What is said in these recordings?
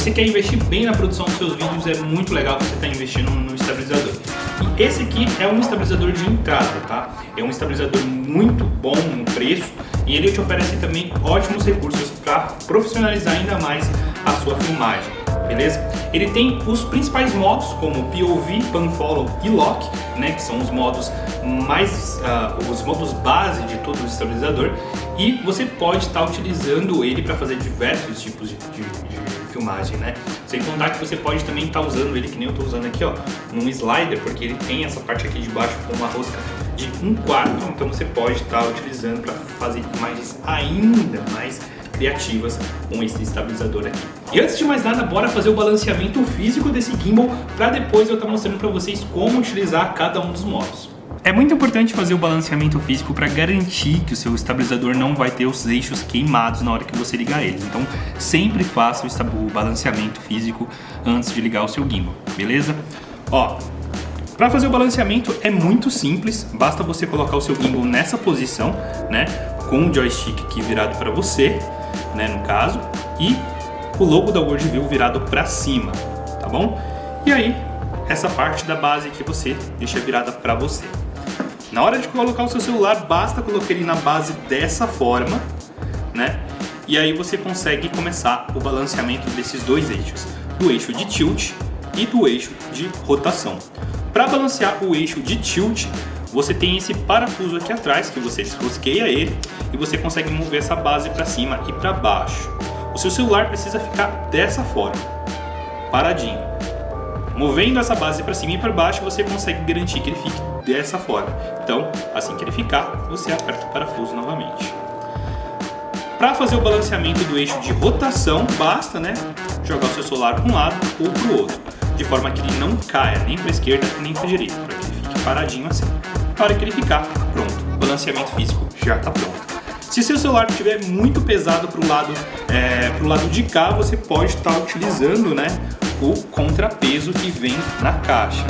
você quer investir bem na produção dos seus vídeos, é muito legal você estar tá investindo no estabilizador. E esse aqui é um estabilizador de entrada, tá? É um estabilizador muito bom no preço e ele te oferece também ótimos recursos para profissionalizar ainda mais a sua filmagem beleza? Ele tem os principais modos como POV, Panfollow e Lock, né, que são os modos mais, uh, os modos base de todo o estabilizador e você pode estar tá utilizando ele para fazer diversos tipos de, de, de, filmagem, né? Sem contar que você pode também estar tá usando ele, que nem eu estou usando aqui, ó, num slider, porque ele tem essa parte aqui de baixo com uma rosca de um quarto, então você pode estar tá utilizando para fazer imagens ainda mais criativas com esse estabilizador aqui. E antes de mais nada, bora fazer o balanceamento físico desse gimbal para depois eu estar tá mostrando para vocês como utilizar cada um dos modos. É muito importante fazer o balanceamento físico para garantir que o seu estabilizador não vai ter os eixos queimados na hora que você ligar ele. Então sempre faça o balanceamento físico antes de ligar o seu gimbal, beleza? Ó, para fazer o balanceamento é muito simples, basta você colocar o seu gimbal nessa posição, né, com o joystick aqui virado para você, né, no caso, e o logo da Worldview virado para cima, tá bom? E aí, essa parte da base que você deixa virada para você. Na hora de colocar o seu celular, basta colocar ele na base dessa forma, né? E aí você consegue começar o balanceamento desses dois eixos, do eixo de tilt e do eixo de rotação. Para balancear o eixo de tilt, você tem esse parafuso aqui atrás que você desrosqueia ele e você consegue mover essa base para cima e para baixo. O seu celular precisa ficar dessa forma, paradinho. Movendo essa base para cima e para baixo, você consegue garantir que ele fique dessa forma. Então, assim que ele ficar, você aperta o parafuso novamente. Para fazer o balanceamento do eixo de rotação, basta né, jogar o seu celular para um lado ou para o outro, de forma que ele não caia nem para a esquerda nem para a direita, para que ele fique paradinho assim. Na hora que ele ficar, pronto, o balanceamento físico já está pronto. Se seu celular estiver muito pesado para o lado, é, lado de cá, você pode estar tá utilizando né, o contrapeso que vem na caixa.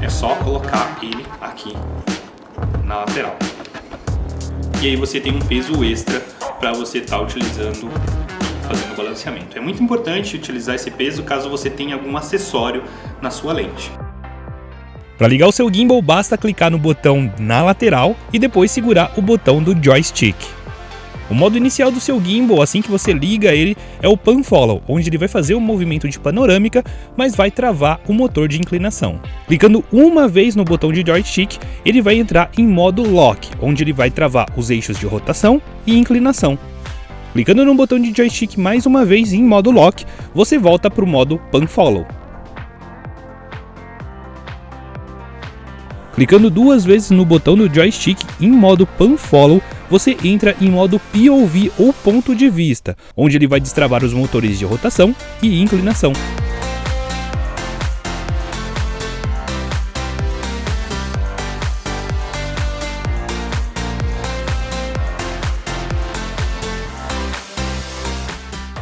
É só colocar ele aqui na lateral. E aí você tem um peso extra para você estar tá utilizando fazendo o balanceamento. É muito importante utilizar esse peso caso você tenha algum acessório na sua lente. Para ligar o seu gimbal, basta clicar no botão na lateral e depois segurar o botão do joystick. O modo inicial do seu gimbal, assim que você liga ele, é o Pan Follow, onde ele vai fazer um movimento de panorâmica, mas vai travar o motor de inclinação. Clicando uma vez no botão de joystick, ele vai entrar em modo Lock, onde ele vai travar os eixos de rotação e inclinação. Clicando no botão de joystick mais uma vez em modo Lock, você volta para o modo Pan Follow. Clicando duas vezes no botão do joystick em modo Pan Follow, você entra em modo POV ou ponto de vista, onde ele vai destravar os motores de rotação e inclinação.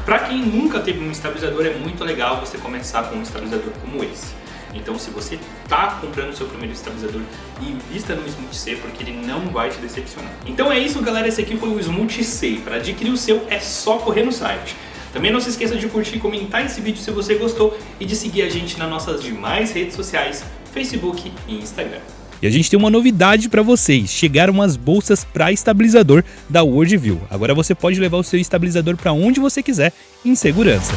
Para quem nunca teve um estabilizador, é muito legal você começar com um estabilizador como esse. Então se você está comprando o seu primeiro estabilizador, invista no Smooth C porque ele não vai te decepcionar. Então é isso galera, esse aqui foi o Smooth C. Para adquirir o seu é só correr no site. Também não se esqueça de curtir e comentar esse vídeo se você gostou e de seguir a gente nas nossas demais redes sociais, Facebook e Instagram. E a gente tem uma novidade para vocês, chegaram as bolsas para estabilizador da Worldview. Agora você pode levar o seu estabilizador para onde você quiser em segurança.